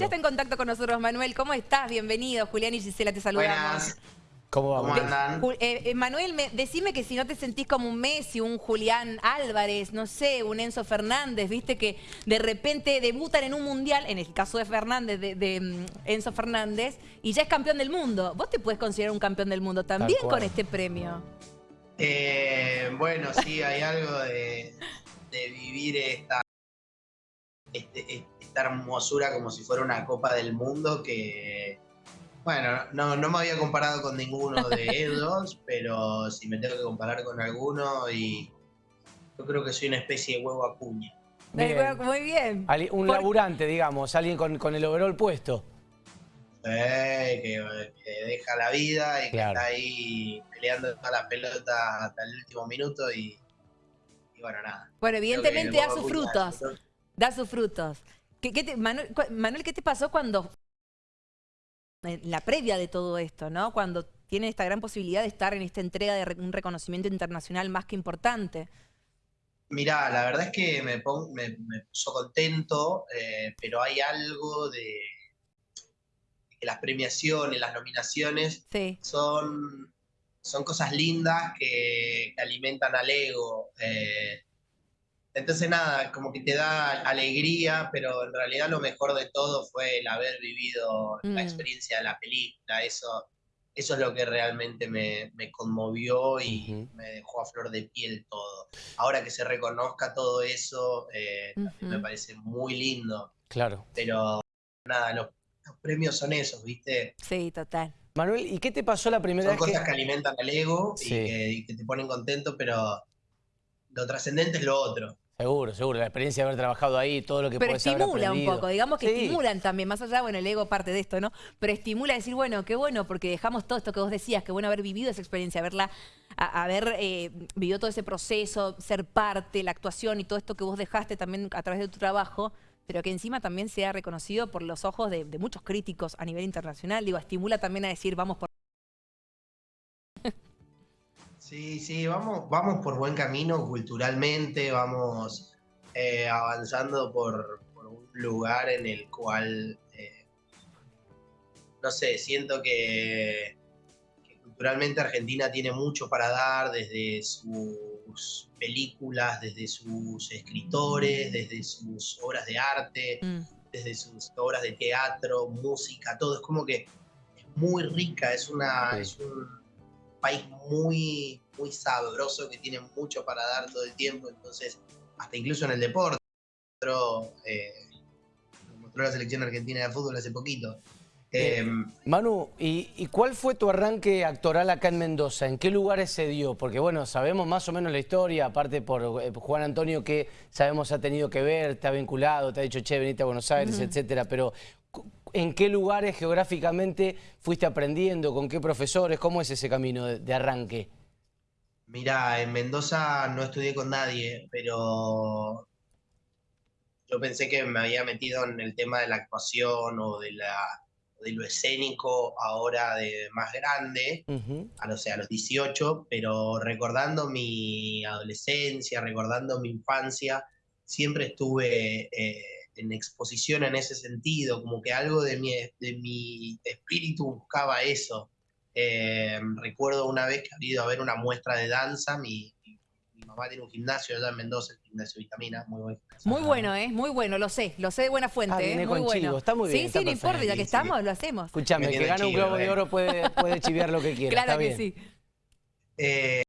Ya está en contacto con nosotros Manuel. ¿Cómo estás? Bienvenido. Julián y Gisela te saludamos. Buenas. ¿Cómo vamos? ¿Cómo andan? Eh, eh, Manuel, me- decime que si no te sentís como un Messi, un Julián Álvarez, no sé, un Enzo Fernández, viste que de repente debutan en un mundial, en el caso de Fernández, de, de, mm, Enzo Fernández, y ya es campeón del mundo. Vos te puedes considerar un campeón del mundo también con este premio. Eh, bueno, sí, hay algo de, de vivir esta, este- esta hermosura como si fuera una Copa del Mundo que, bueno, no, no me había comparado con ninguno de ellos, pero si me tengo que comparar con alguno, y yo creo que soy una especie de huevo a cuña. Bien. Muy bien. Ali- Un Por- laburante, digamos, alguien con, con el overall puesto. Eh, que, que deja la vida y que está ahí peleando todas las pelotas hasta el último minuto y, y bueno, nada. Bueno, evidentemente da sus frutos. Da sus frutos. ¿Qué, qué te- Manuel, ¿qué te pasó cuando, en la previa de todo esto, ¿no? Cuando tiene esta gran posibilidad de estar en esta entrega de un reconocimiento internacional más que importante? Mirá, la verdad es que me, pon- me, me puso contento, eh, pero hay algo de, de que las premiaciones, las nominaciones Sí. son, son cosas lindas que, que alimentan al ego. eh, entonces nada, como que te da alegría, pero en realidad lo mejor de todo fue el haber vivido la Mm. experiencia de la película. Eso, eso es lo que realmente me, me conmovió y me dejó a flor de piel todo. Ahora que se reconozca todo eso, eh, me parece muy lindo. Claro. Pero nada, los, los premios son esos, ¿viste? Sí, total. Manuel, ¿y qué te pasó la primera Son vez que...? cosas que alimentan al ego y Sí. que, y que te ponen contento, pero lo trascendente es lo otro. Seguro, seguro, la experiencia de haber trabajado ahí, todo lo que Pero estimula un poco, digamos que Sí. estimulan también, más allá, bueno, el ego parte de esto, ¿no? Pero estimula decir, bueno, qué bueno, porque dejamos todo esto que vos decías, qué bueno haber vivido esa experiencia, haberla, a- haber eh, vivido todo ese proceso, ser parte, la actuación y todo esto que vos dejaste también a través de tu trabajo, pero que encima también sea reconocido por los ojos de, de muchos críticos a nivel internacional. Digo, estimula también a decir, vamos por... Sí, sí, vamos, vamos por buen camino culturalmente, vamos eh, avanzando por, por un lugar en el cual, eh, no sé, siento que, que culturalmente Argentina tiene mucho para dar desde sus películas, desde sus escritores, desde sus obras de arte, Mm, desde sus obras de teatro, música, todo. Es como que es muy rica, es, una, Sí. es un país muy, muy sabroso que tiene mucho para dar todo el tiempo. Entonces, hasta incluso en el deporte, mostró, eh, lo mostró la selección argentina de fútbol hace poquito. Eh, Manu, ¿y, y cuál fue tu arranque actoral acá en Mendoza? ¿En qué lugares se dio? Porque bueno, sabemos más o menos la historia, aparte por eh, Juan Antonio que sabemos ha tenido que ver, te ha vinculado, te ha dicho, che, venite a Buenos Aires, etcétera, pero ¿en qué lugares geográficamente fuiste aprendiendo? ¿Con qué profesores? ¿Cómo es ese camino de, de arranque? Mirá, en Mendoza no estudié con nadie, pero yo pensé que me había metido en el tema de la actuación o de la, de lo escénico ahora de más grande, a los, a los 18, pero recordando mi adolescencia, recordando mi infancia, siempre estuve eh, en exposición en ese sentido, como que algo de mi, de mi espíritu buscaba eso. Eh, recuerdo una vez que había ido a ver una muestra de danza, mi, mi- mi mamá tiene un gimnasio allá en Mendoza, el gimnasio Vitamina, muy buen gimnasio. Muy bueno, ¿eh? Muy bueno, lo sé, lo sé de buena fuente, Ah, ¿eh? Muy bueno. chivo, está muy bien, Sí, está sí, no importa, ya que. Sí, estamos, lo hacemos. Escuchame, el que gana un globo de eh. oro puede, puede chiviar lo que quiera, Claro está que bien. sí. Eh,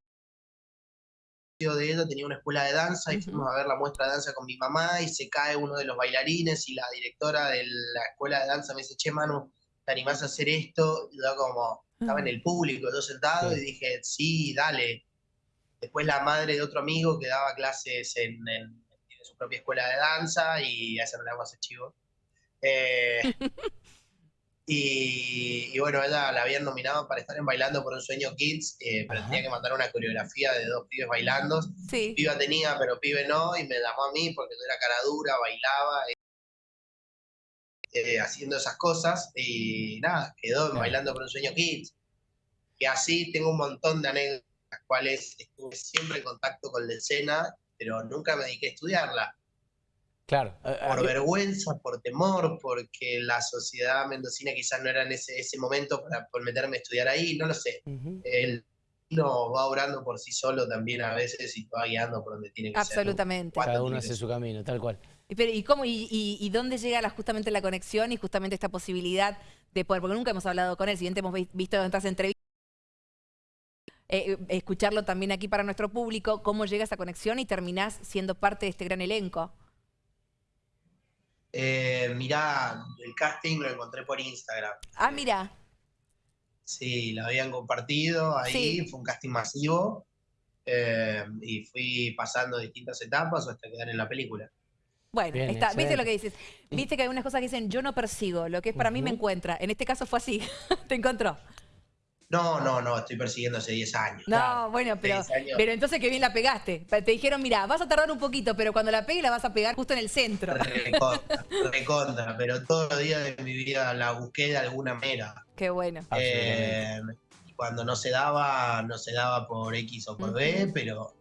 de ella tenía una escuela de danza y fuimos a ver la muestra de danza con mi mamá y se cae uno de los bailarines y la directora de la escuela de danza me dice, che Manu, ¿te animás a hacer esto? Y yo como, estaba en el público, yo sentado Sí. y dije, sí, dale. Después la madre de otro amigo que daba clases en, en- en su propia escuela de danza y a esa no le hago ese chivo. Eh, y, y bueno, ella la habían nominado para estar en Bailando por un Sueño Kids, eh, pero Ajá. tenía que mandar una coreografía de dos pibes bailando. Sí. Piba tenía, pero pibe no, y me llamó a mí porque yo era cara dura, bailaba, eh, haciendo esas cosas, y nada, quedó en. Bailando por un Sueño Kids. Y así tengo un montón de anécdotas, las cuales estuve siempre en contacto con la escena, pero nunca me dediqué a estudiarla. Claro. Por vergüenza, por temor, porque la sociedad mendocina quizás no era en ese, ese momento para por meterme a estudiar ahí, no lo sé. Él no va obrando por sí solo también a veces y va guiando por donde tiene que Absolutamente. ser. Absolutamente. Cada uno hace su camino, tal cual. ¿y, cómo, y, dónde llega justamente la conexión y justamente esta posibilidad de poder, porque nunca hemos hablado con él, si bien hemos visto en otras entrevistas, eh, escucharlo también aquí para nuestro público, cómo llega esa conexión y terminás siendo parte de este gran elenco. Eh, mirá, el casting lo encontré por Instagram. Ah, mira. Sí, lo habían compartido ahí, fue un casting masivo eh, y fui pasando distintas etapas hasta quedar en la película. Bueno, está, viste lo que dices. Viste que hay unas cosas que dicen, yo no persigo, lo que es para mí me encuentra. En este caso fue así, te encontró. No, no, no, estoy persiguiendo hace 10 años. No, bueno, pero, pero entonces que bien la pegaste. Te dijeron, mira, vas a tardar un poquito, pero cuando la pegues la vas a pegar justo en el centro. Recontra, recontra, pero todos los días de mi vida la busqué de alguna manera. Qué bueno. Eh, cuando no se daba, no se daba por X o por B, pero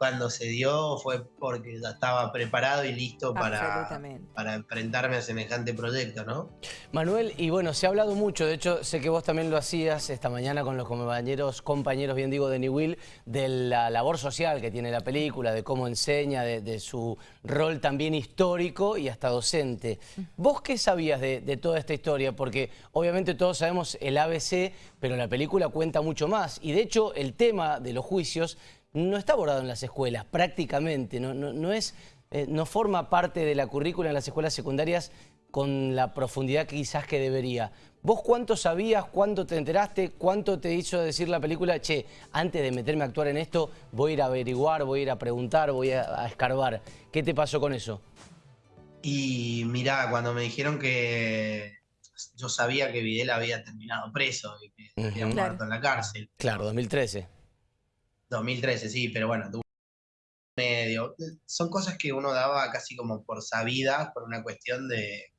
cuando se dio fue porque ya estaba preparado y listo para, para enfrentarme a semejante proyecto, ¿no? Manuel, y bueno, se ha hablado mucho, de hecho sé que vos también lo hacías esta mañana con los compañeros, compañeros bien digo, de New de la labor social que tiene la película, de cómo enseña, de, su rol también histórico y hasta docente. ¿Vos qué sabías de, de toda esta historia? Porque obviamente todos sabemos el ABC, pero la película cuenta mucho más. Y de hecho el tema de los juicios no está abordado en las escuelas, prácticamente, no, no, es, eh, no forma parte de la currícula en las escuelas secundarias con la profundidad quizás que debería. ¿Vos cuánto sabías, cuánto te enteraste, cuánto te hizo decir la película, che, antes de meterme a actuar en esto, voy a ir a averiguar, voy a ir a preguntar, voy a, escarbar? ¿Qué te pasó con eso? Y mirá, cuando me dijeron que yo sabía que Videla había terminado preso y que había muerto en la cárcel. Claro, 2013. 2013, sí, pero bueno, medio. Son cosas que uno daba casi como por sabidas, por una cuestión de,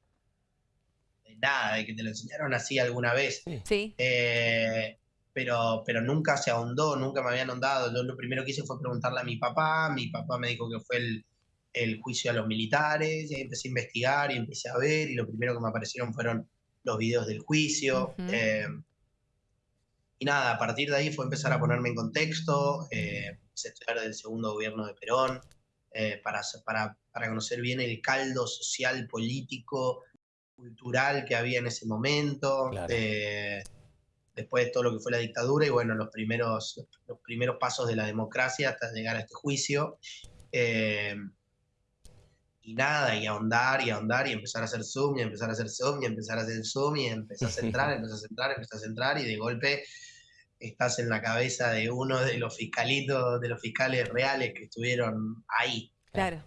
de nada, de que te lo enseñaron así alguna vez. Sí. Eh, pero, pero nunca se ahondó, nunca me habían ahondado. Yo lo primero que hice fue preguntarle a mi papá, mi papá me dijo que fue el, el juicio a los militares, y ahí empecé a investigar y empecé a ver, y lo primero que me aparecieron fueron los videos del juicio. Y nada, a partir de ahí fue empezar a ponerme en contexto, eh, estudiar del segundo gobierno de Perón, eh, para, para, para conocer bien el caldo social, político, cultural que había en ese momento, eh, después de todo lo que fue la dictadura y bueno, los primeros, los primeros pasos de la democracia hasta llegar a este juicio. y nada, y ahondar y ahondar y empezar a hacer zoom y empezar a hacer zoom y empezar a hacer zoom y empezar a centrar, empezar a centrar, empezar a centrar y de golpe estás en la cabeza de uno de los fiscalitos, de los fiscales reales que estuvieron ahí. Claro.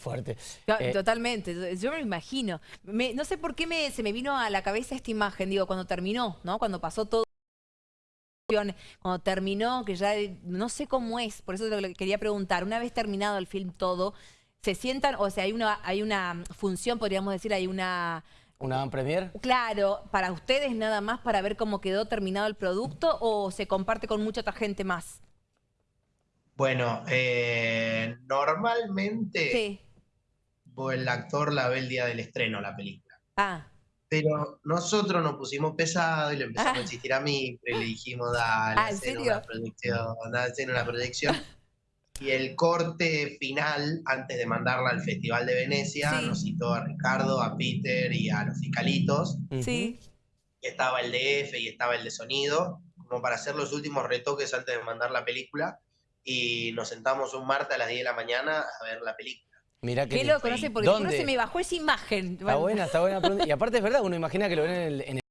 fuerte. Eh, totalmente, yo me lo imagino. no sé por qué me, se me vino a la cabeza esta imagen, digo, cuando terminó, ¿no? Cuando pasó todo, cuando terminó, que ya no sé cómo es, por eso que quería preguntar, una vez terminado el film todo, ¿se sientan, o sea, hay una, hay una función, podríamos decir, hay una ¿Una van premier? Claro, para ustedes nada más para ver cómo quedó terminado el producto o se comparte con mucha otra gente más. Bueno, eh, normalmente sí. el actor la ve el día del estreno, la película. Ah. Pero nosotros nos pusimos pesado y le empezamos a insistir a mí, y le dijimos, dale, ah, hacer una proyección, dale, hacer una proyección. Y el corte final, antes de mandarla al Festival de Venecia, nos citó a Ricardo, a Peter y a los fiscalitos. Sí. Y estaba el de F y estaba el de sonido, como para hacer los últimos retoques antes de mandar la película. Y nos sentamos un martes a las 10 de la mañana a ver la película. Mira que Qué loco, no sé, porque no se me bajó esa imagen. Está buena, está buena. Y aparte es verdad, uno imagina que lo ven en el, en el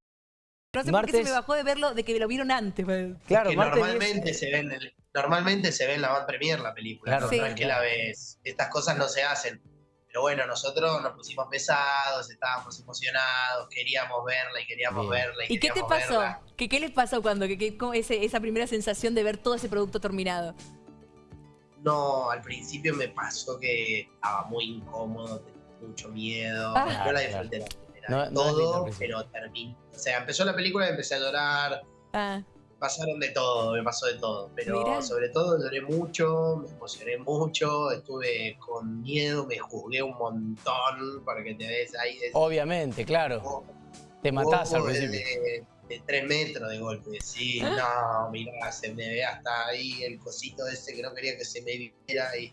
no sé por qué se me bajó de verlo, de que lo vieron antes. Pues. Claro, normalmente se ve en el, normalmente se ve en la Band Premier la película, no, es que la ves. Estas cosas no se hacen. Pero bueno, nosotros nos pusimos pesados, estábamos emocionados, queríamos verla y queríamos verla. ¿Y, qué te pasó? ¿Qué, ¿Qué les pasó cuando que, esa primera sensación de ver todo ese producto terminado? No, al principio me pasó que estaba muy incómodo, tenía mucho miedo. Ah. No la disfruté la primera. todo, pero terminó. O sea, empezó la película y empecé a llorar. Ah pasaron de todo, me pasó de todo. Pero Mirá. sobre todo lloré mucho, me emocioné mucho, estuve con miedo, me juzgué un montón para que te des ahí. de- Obviamente, claro. Te matás al de- principio. De, de tres metros de golpe, sí, no, mirá, se me ve hasta ahí el cosito ese que no quería que se me viera y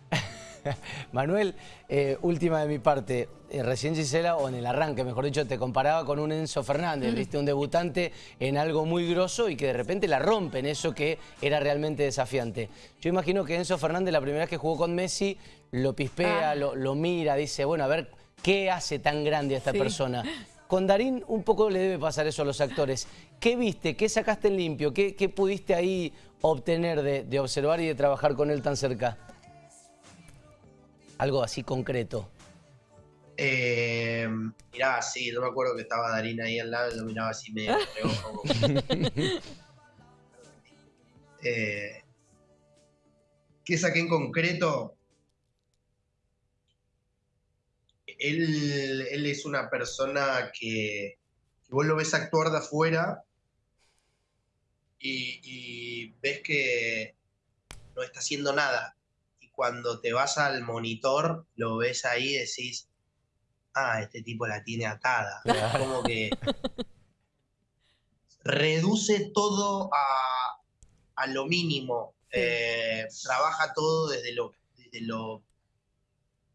Manuel, eh, última de mi parte. Eh, recién Gisela, o en el arranque, mejor dicho, te comparaba con un Enzo Fernández, viste, un debutante en algo muy grosso y que de repente la rompe en eso que era realmente desafiante. Yo imagino que Enzo Fernández, la primera vez que jugó con Messi, lo pispea, Ah. lo, lo mira, dice, bueno, a ver, ¿qué hace tan grande a esta Sí. persona? Con Darín un poco le debe pasar eso a los actores. ¿Qué viste? ¿Qué sacaste en limpio? ¿Qué, qué pudiste ahí obtener de, de observar y de trabajar con él tan cerca? Algo así concreto. Eh, mirá, sí, yo me acuerdo que estaba Darín ahí al lado y lo miraba así medio Eh, ¿Qué saqué en concreto? Él, él es una persona que, que vos lo ves actuar de afuera y, y ves que no está haciendo nada. Cuando te vas al monitor, lo ves ahí y decís, ah, este tipo la tiene atada. Claro. Como que reduce todo a, a lo mínimo. Eh, trabaja todo desde lo, desde lo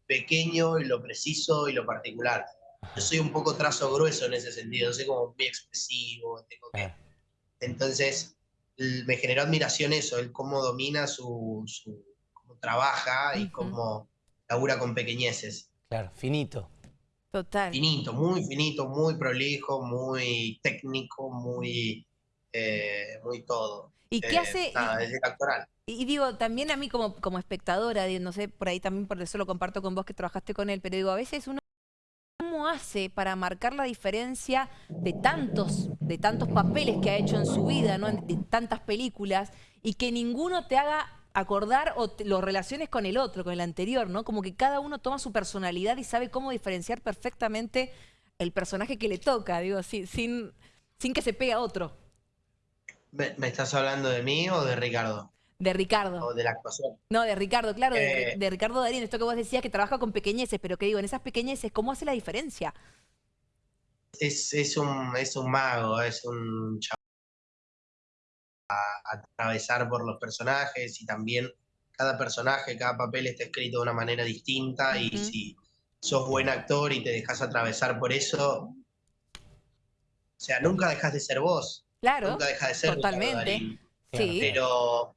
pequeño y lo preciso y lo particular. Yo soy un poco trazo grueso en ese sentido, soy como muy expresivo, tengo que- Claro. entonces me generó admiración eso, el cómo domina su, su cómo trabaja y Ujú. cómo labura con pequeñeces. Claro, finito. Total. Finito, muy finito, muy prolijo, muy técnico, muy, eh, muy todo. ¿Y qué Eh, hace? nada, y- es actoral. Y, digo, también a mí como, como espectadora, no sé, por ahí también por eso lo comparto con vos que trabajaste con él, pero digo, a veces uno, ¿cómo hace para marcar la diferencia de tantos, de tantos papeles que ha hecho en su vida, ¿no? En- de tantas películas, y que ninguno te haga acordar o te- lo relaciones con el otro, con el anterior, ¿no? Como que cada uno toma su personalidad y sabe cómo diferenciar perfectamente el personaje que le toca, digo, sin, sin, sin que se pegue a otro, ¿Me, me estás hablando de mí o de Ricardo? de Ricardo. ¿O de la actuación? No, de Ricardo, claro, de, Eh. de Ricardo Darín, esto que vos decías que trabaja con pequeñeces, pero que digo, en esas pequeñeces, ¿cómo hace la diferencia? Es, es, un, es un mago, es un chaval a atravesar por los personajes y también cada personaje, cada papel está escrito de una manera distinta y si sos buen actor y te dejas atravesar por eso, o sea, nunca dejas de ser vos, Claro, nunca dejas de ser totalmente. Sí. pero,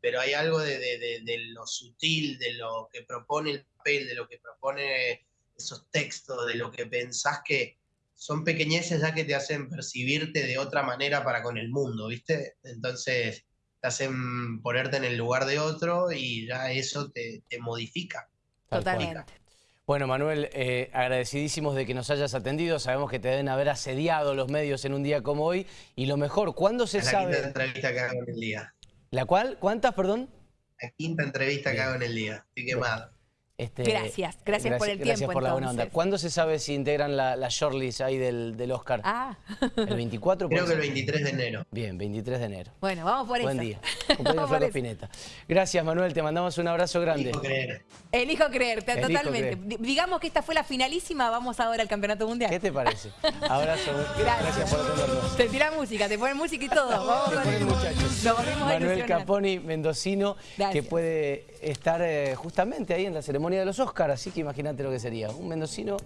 pero hay algo de, de- de- de lo sutil, de lo que propone el papel, de lo que propone esos textos, de lo que pensás que son pequeñeces ya que te hacen percibirte de otra manera para con el mundo, ¿viste? Entonces te hacen ponerte en el lugar de otro y ya eso te, te modifica. Totalmente. Bueno, Manuel, eh, agradecidísimos de que nos hayas atendido. Sabemos que te deben haber asediado los medios en un día como hoy. Y lo mejor, ¿cuándo se Es la quinta sabe? entrevista que hago en el día. ¿La cual? ¿Cuántas, perdón? La quinta entrevista que hago en el día. Estoy quemado. Este, Gracias, gracias por el Gracias tiempo, por la buena onda. ¿Cuándo se sabe si integran la, la shortlist ahí del, del Oscar? Ah, ¿El 24? Creo que el ser? 23 de enero. Bien, 23 de enero. bueno, vamos por Buen eso. día. Por Flaco eso. Spinetta. Gracias, Manuel. Te mandamos un abrazo grande. Elijo creer. Elijo creerte, Elijo totalmente. creer. Digamos que esta fue la finalísima, vamos ahora al Campeonato Mundial. ¿Qué te parece? Abrazo. Gracias. por atendernos. Te tira música, te ponen música y todo. Vamos con el- muchachos. Nos Manuel. Caponi, mendocino, que Gracias. puede estar eh, justamente ahí en la ceremonia de los Oscars, así que imagínate lo que sería. Un mendocino,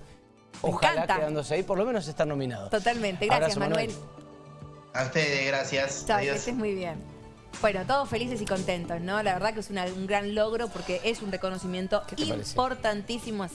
Me ojalá encanta. quedándose ahí, por lo menos estar nominado. Totalmente. Gracias, Abrazo, Manuel. A ustedes, gracias. Chao, que Adiós. estés muy bien. Bueno, todos felices y contentos, ¿no? La verdad que es una- un gran logro porque es un reconocimiento importantísimo, así